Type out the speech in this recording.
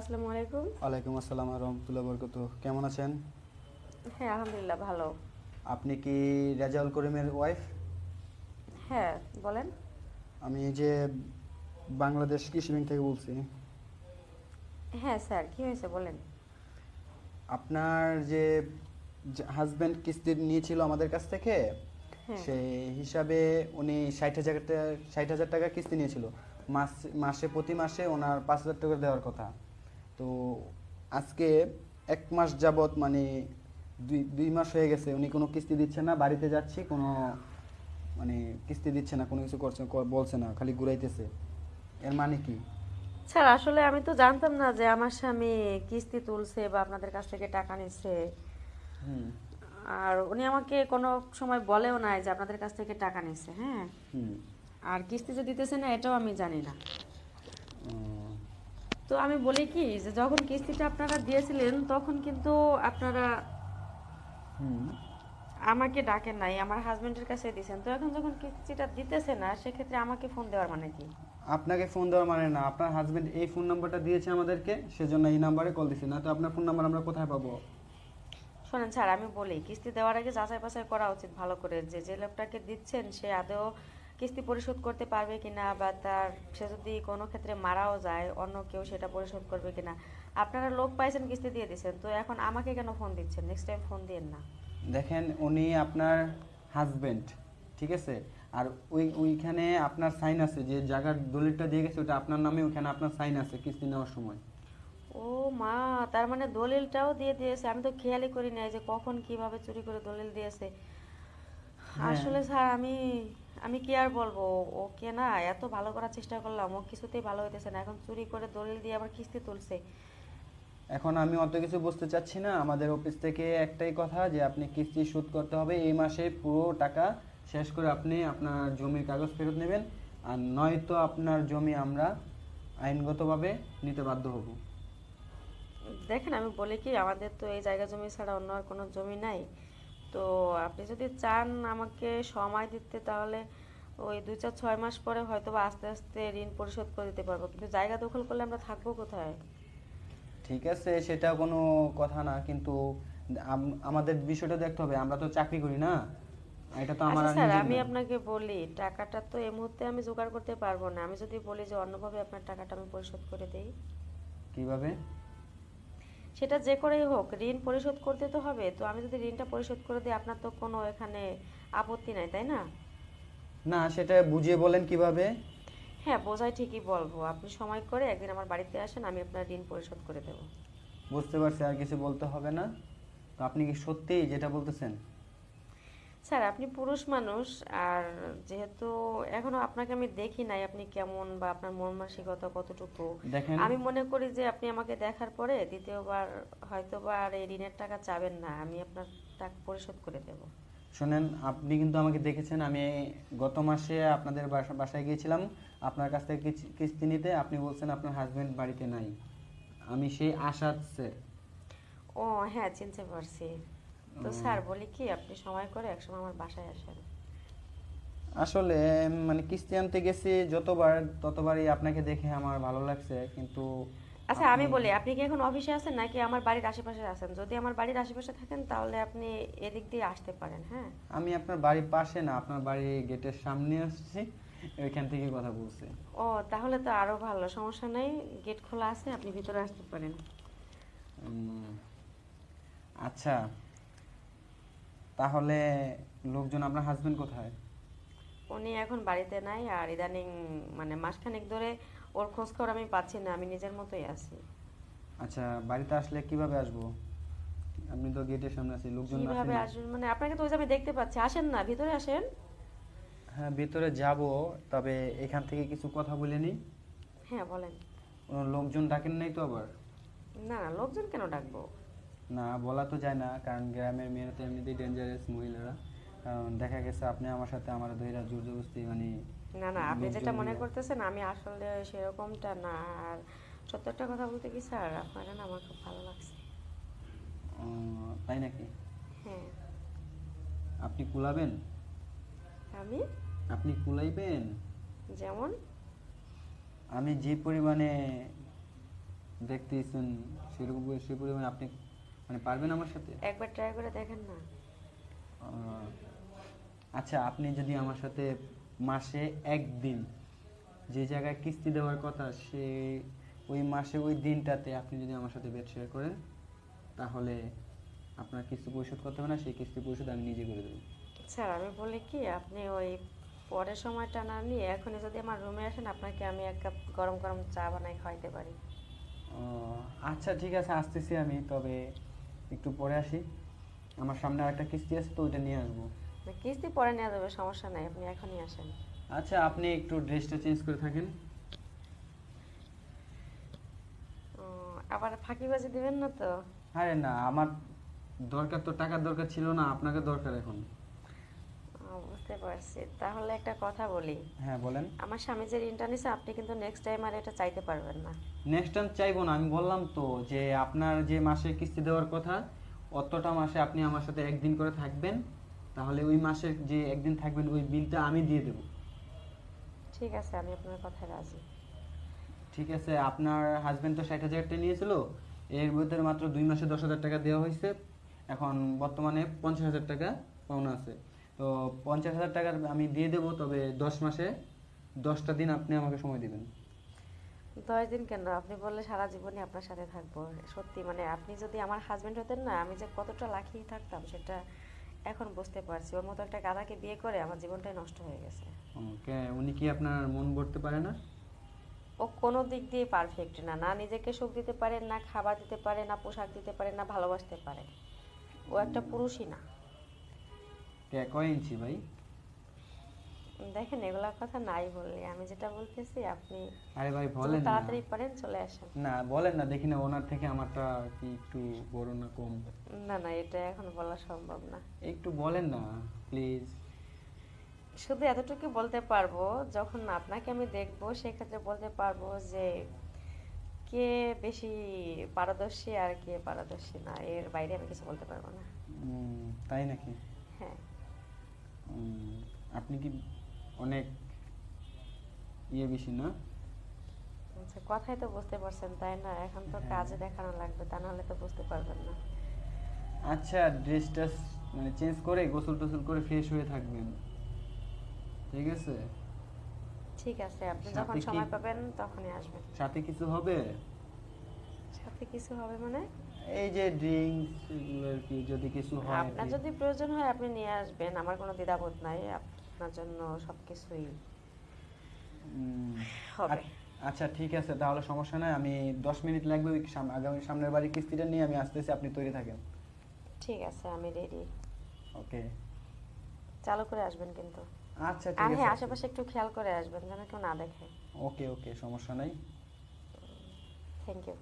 আসসালামু আলাইকুম। ওয়ালাইকুম আসসালাম রহমতুল্লাহ বরকত কেমন আছেন? হ্যাঁ আলহামদুলিল্লাহ ভালো। আপনি কি রেজাউল করিমের ওয়াইফ? হ্যাঁ বলেন। আমি যে বাংলাদেশ কৃষি ব্যাংক থেকে বলছি। হ্যাঁ স্যার কি হয়েছে বলেন? আপনার যে হাজব্যান্ড কিস্তি নিয়েছিল আমাদের কাছ থেকে হ্যাঁ। সেই হিসাবে উনি ষাট হাজার ষাট হাজার টাকা কিস্তি নিয়েছিল। মাস মাসে প্রতি মাসে ওনার পাঁচ হাজার টাকা দেওয়ার কথা। তো আজকে এক মাস যাবৎ মানে দুই দুই মাস হয়ে গেছে উনি কোনো কিস্তি দিচ্ছে না বাড়িতে যাচ্ছি কোনো মানে কিস্তি দিচ্ছে না কোনো কিছু করছে বলছে না খালি ঘুরাইতেছে। এর মানে কি? স্যার আসলে আমি তো জানতাম না যে আমার স্বামী কিস্তি তুলছে বা আপনাদের কাছ থেকে টাকা নিচ্ছে। আর উনি আমাকে কোনো সময় বলেও নাই যে আপনাদের কাছ থেকে টাকা নিচ্ছে হ্যাঁ? হুম। আর কিস্তি যে দিতেছে না এটাও আমি জানি না। তো আমি বলি কি যে যখন কিস্তিটা আপনারা দিয়েছিলেন তখন কিন্তু আপনারা আমাকে ডাকেন নাই আমার হাজবেন্ডের কাছে দিয়েছেন। তো এখন যখন কিস্তিটা দিতেছে না সেক্ষেত্রে আমাকে ফোন দেওয়ার মানে কি? আপনাকে ফোন দেওয়ার মানে না। আপনার হাজবেন্ড এই ফোন নাম্বারটা দিয়েছে আমাদেরকে সেজন্য এই নাম্বারে কল দিছি। না তো আপনার ফোন নাম্বার আমরা কোথায় পাবো? শোনেন স্যার আমি বলি কিস্তি দেওয়ার আগে যাচাই বাছাই করা উচিত ভালো করে। যে যে লোকটাকে দিচ্ছেন সে আদৌ কিস্তি পরিশোধ করতে পারবে কিনা বা তার সে যদি কোনো ক্ষেত্রে মারাও যায় অন্য কেউ সেটা পরিশোধ করবে কিনা? আপনারা লোক পাইছেন কিস্তি দিয়ে দিচ্ছেন তো এখন আমাকে কেন ফোন দিচ্ছেন? নেক্সট টাইম ফোন দিয়েন না। দেখেন উনি আপনার হাজবেন্ড ঠিক আছে? আর ওই ওইখানে আপনার সাইন আছে যে জায়গার দলিলটা দিয়ে গেছে ওটা আপনার নামে ওইখানে আপনার সাইন আছে কিস্তি নেওয়ার সময়। ও মা তার মানে দলিলটাও দিয়ে দিয়েছে। আমি তো খেয়ালই করি নাই যে কখন কীভাবে চুরি করে দলিল দিয়েছে। হ্যাঁ। আসলে স্যার আমি আমি কি আর বলব? ওকে না এত ভালো করার চেষ্টা করলাম ও কিছুতেই ভালো হইতেছে না। এখন চুরি করে দলিল দিয়ে আবার কিস্তি তুলছে। এখন আমি অত কিছু বুঝতে চাচ্ছি না। আমাদের অফিস থেকে একটাই কথা যে আপনি কিস্তি শোধ করতে হবে। এই মাসে পুরো টাকা শেষ করে আপনি আপনার জমির কাগজ ফেরত নেবেন। আর নয়তো আপনার জমি আমরা আইনগতভাবে নিতে বাধ্য হব। দেখেন আমি বলি কি আমাদের তো এই জায়গা জমি ছাড়া অন্য আর কোনো জমি নাই। তো আপনি যদি চান আমাকে সময় দিতে তাহলে ওই দুই চার ছয় মাস পরে হয়তো বা আস্তে আস্তে ঋণ পরিশোধ করে দিতে পারব। কিন্তু জায়গা দখল করলে আমরা থাকব কোথায়? ঠিক আছে সেটা কোনো কথা না কিন্তু আমাদের বিষয়টা দেখতে হবে। আমরা তো চাকরি করি না। এটা তো আমার আচ্ছা স্যার আমি আপনাকে বলি টাকাটা তো এই মুহূর্তে আমি জোগাড় করতে পারব না। আমি যদি বলি যে অন্যভাবে আপনার টাকাটা আমি পরিশোধ করে দেই। কীভাবে? সেটা যে করেই হোক ঋণ পরিশোধ করতে তো হবে। তো আমি যদি ঋণটা পরিশোধ করে দিই আপনার তো কোনো এখানে আপত্তি নাই তাই না? না সেটা বুঝিয়ে বলেন কীভাবে? হ্যাঁ বোঝাই ঠিকই বলব। আপনি সময় করে একদিন আমার বাড়িতে আসেন আমি আপনার ঋণ পরিশোধ করে দেবো। বুঝতে পারছি আর কিছু বলতে হবে না। তো আপনি কি সত্যি যেটা বলতেছেন স্যার আপনি পুরুষ মানুষ আর যেহেতু এখনও আপনাকে আমি দেখি নাই আপনি কেমন বা আপনার মন মানসিকতা কতটুকু আমি মনে করি যে আপনি আমাকে দেখার পরে দ্বিতীয়বার হয়তো বা আর এই ঋণের টাকা চাবেন না আমি আপনার টাকা পরিশোধ করে দেব। শোনেন আপনি কিন্তু আমাকে দেখেছেন আমি গত মাসে আপনাদের বাসায় গিয়েছিলাম আপনার কাছ থেকে কিস্তি নিতে আপনি বলছেন আপনার হাজবেন্ড বাড়িতে নাই। আমি সেই স্যার ও হ্যাঁ চিনতে পারছি। তো স্যার বলি কি আপনি সময় করে একসময় আমার বাসায় আসেন। আসলে মানে কিস্তি আনতে গেছি যতবার ততবারই আপনাকে দেখে আমার ভালো লাগছে কিন্তু আচ্ছা আমি বলি আপনি কি এখন অফিসে আছেন নাকি আমার বাড়ির আশেপাশে আছেন? যদি আমার বাড়ির আশেপাশে থাকেন তাহলে আপনি এদিক দিয়ে আসতে পারেন হ্যাঁ? আমি আপনার বাড়ির পাশে না আপনার বাড়ির গেটের সামনে আসছি ওইখান থেকে কথা বলছি। ও তাহলে তো আরও ভালো সমস্যা নেই গেট খোলা আছে আপনি ভিতরে আসতে পারেন। আচ্ছা। তাহলে লোকজন আপনার হাজবেন্ড কোথায়? উনি এখন বাড়িতে নাই আর ইদানিং মানে মাসখানেক ধরে ওর খোঁজ খবর আমি পাচ্ছি না আমি নিজের মতোই আছি। আচ্ছা বাড়িতে আসলে কীভাবে আসব? আপনি তো গেটের সামনে আছেন লোকজন আসে কীভাবে না। আসবেন? মানে আপনাকে তো ওই যে আমি দেখতে পাচ্ছি আসেন না ভিতরে আসেন। হ্যাঁ ভিতরে যাব তবে এখান থেকে কিছু কথা বলে নিই। হ্যাঁ বলেন। কোনো লোকজন ডাকেন নাই তো আবার? না না লোকজন কেন ডাকবো? না বলা তো যায় না কারণ গ্রামের মেয়েরা তো এমনিতেই ডেঞ্জারাস মহিলারা। কারণ দেখা গেছে আপনি আমার সাথে আমার দইরা জোর জবরদস্তি মানে না না আপনি যেটা মনে করতেছেন আমি আসলে সেরকমটা না। আর সত্য একটা কথা বলতে কি স্যার আপনাকে না আমার খুব ভালো লাগছে। তাই নাকি? হ্যাঁ। আপনি কুলাবেন? আমি? আপনি কুলাইবেন? যেমন? আমি যে পরিমাণে দেখতেছেন সেরকম সে পরিমাণে আপনি মানে পারবেন আমার সাথে? একবার ট্রাই করে দেখেন না। আচ্ছা আপনি যদি আমার সাথে মাসে একদিন যে জায়গায় কিস্তি দেওয়ার কথা সে ওই মাসে ওই দিনটাতে আপনি যদি আমার সাথে বেড শেয়ার করেন তাহলে আপনার কিস্তি পরিশোধ করতে হবে না সেই কিস্তি পরিশোধ আমি নিজে করে দেবো। স্যার আমি বলি কি আপনি ওই পরের সময়টা না নিয়ে এখনই যদি আমার রুমে আসেন আপনাকে আমি এক কাপ গরম গরম চা বানাই খাওয়াইতে পারি। ও, আচ্ছা ঠিক আছে আসতেছি আমি তবে একটু পরে আসি। আমার সামনে আরেকটা কিস্তি আছে তো ওইটা নিয়ে আসব। কিস্তি পরে নেওয়া যাবে সমস্যা নাই আপনি এখনই আসেন। আচ্ছা আপনি একটু ড্রেসটা চেঞ্জ করে থাকেন। আবার ফাঁকিবাজি দিবেন না তো? আরে না আমার দরকার তো টাকার দরকার ছিল না আপনাকে দরকার এখন। বুঝতে পারছি। তাহলে একটা কথা বলি। হ্যাঁ বলেন। আমার স্বামী যে ঋণটা নিছে আপনি কিন্তু নেক্সট টাইম আর এটা চাইতে পারবেন না। নেক্সট টাইম চাইব না আমি বললাম তো যে আপনার যে মাসে কিস্তি দেওয়ার কথা অতটা মাসে আপনি আমার সাথে একদিন করে থাকবেন। তাহলে ওই মাসে যে একদিন থাকবেন ওই বিলটা আমি দিয়ে দেবো। ঠিক আছে আমি আপনার কথায় রাজি। ঠিক আছে আপনার হাজবেন্ড তো ষাট হাজার টাকা নিয়েছিল এর ভিতরে মাত্র দুই মাসে দশ হাজার টাকা দেওয়া হয়েছে। এখন বর্তমানে পঞ্চাশ হাজার টাকা পাওনা আছে। তো পঞ্চাশ হাজার টাকা আমি দিয়ে দেবো তবে দশ মাসে দশটা দিন আপনি আমাকে সময় দিবেন। দশ দিন কেন? আপনি বললে সারা জীবনই আপনার সাথে থাকব। সত্যি মানে আপনি যদি আমার হাজবেন্ড হতেন না আমি যে কতটা লাখিয়ে থাকতাম সেটা এখন বুঝতে পারছি। ওর মতো একটা গাধাকে বিয়ে করে আমার জীবনটাই নষ্ট হয়ে গেছে। ওকে উনি কি আপনার মন ভরতে পারে না? ও কোনো দিক দিয়ে পারফেক্ট না। না নিজেকে সুখ দিতে পারে না খাবার দিতে পারে না পোশাক দিতে পারে না ভালোবাসতে পারে। ও একটা পুরুষই না। কয় ইঞ্চি ভাই? দেখেন এগুলা কথা নাই বললে। আমি যেটা বলতেছি আপনি আরে ভাই বলেন না। তাড়াতাড়ি পারেন চলে আসেন। না বলেন না দেখি না ওনার থেকে আমারটা কি একটু বড় না কম? না না এটা এখন বলা সম্ভব না। একটু বলেন না প্লিজ শুধু এতটুকু বলতে পারব যখন আপনাকে আমি দেখব সেক্ষেত্রে বলতে পারব যে কে বেশি পারদর্শী আর কে পারদর্শী না এর বাইরে আমি কিছু বলতে পারব না। তাই নাকি? হ্যাঁ। আপনি কি অনেক ইয়ে বেশি না? আচ্ছা কথাই তো বুঝতে পারছেন তাই না? এখন তো হ্যাঁ। কাজে দেখানো লাগবে তা নাহলে তো বুঝতে পারবেন না। আচ্ছা ড্রেস ড্রেসটা মানে চেঞ্জ করে গোসল টোসল করে ফ্রেশ হয়ে থাকবেন। ঠিক আছে? ঠিক আছে আপনি যখন সময় পাবেন তখনই আসবেন। সাথে কিছু হবে? সাথে কিছু হবে মানে? এই যে ড্রিঙ্কস এগুলো আর কি যদি কিছু হয় আপনার যদি প্রয়োজন হয় আপনি নিয়ে আসবেন। আমার কোনো দ্বিধাবোধ নাই। আপনার জন্য সবকিছুই হবে। আচ্ছা ঠিক আছে তাহলে সমস্যা নাই। আমি দশ মিনিট লাগবে ওই আগামী সামনের বাড়ির কিস্তিটা নিয়ে আমি আসতেছি আপনি তৈরি থাকেন। ঠিক আছে আমি রেডি ওকে। চালু করে আসবেন কিন্তু। আচ্ছা ঠিক আছে। আশেপাশে একটু খেয়াল করে আসবেন যেন কেউ না দেখে। ওকে ওকে সমস্যা নাই। Thank you